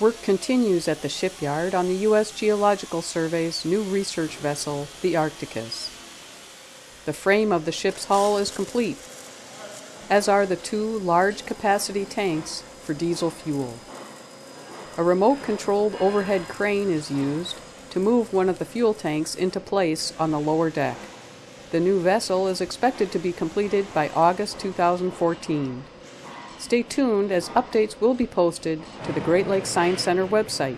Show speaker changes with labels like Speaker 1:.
Speaker 1: Work continues at the shipyard on the U.S. Geological Survey's new research vessel, the Arcticus. The frame of the ship's hull is complete, as are the two large capacity tanks for diesel fuel. A remote controlled overhead crane is used to move one of the fuel tanks into place on the lower deck. The new vessel is expected to be completed by August 2014. Stay tuned as updates will be posted to the Great Lakes Science Center website.